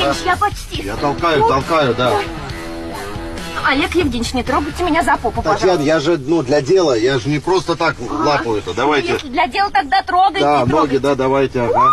Евгеньевич, я почти. Я толкаю, толкаю, да. Олег Евгеньевич, не трогайте меня за попу, Татьяна, пожалуйста. я же, ну, для дела, я же не просто так а, лапаю это. Давайте. Если для дела, тогда трогайте. Да, ноги, трогайте. да, давайте, ага.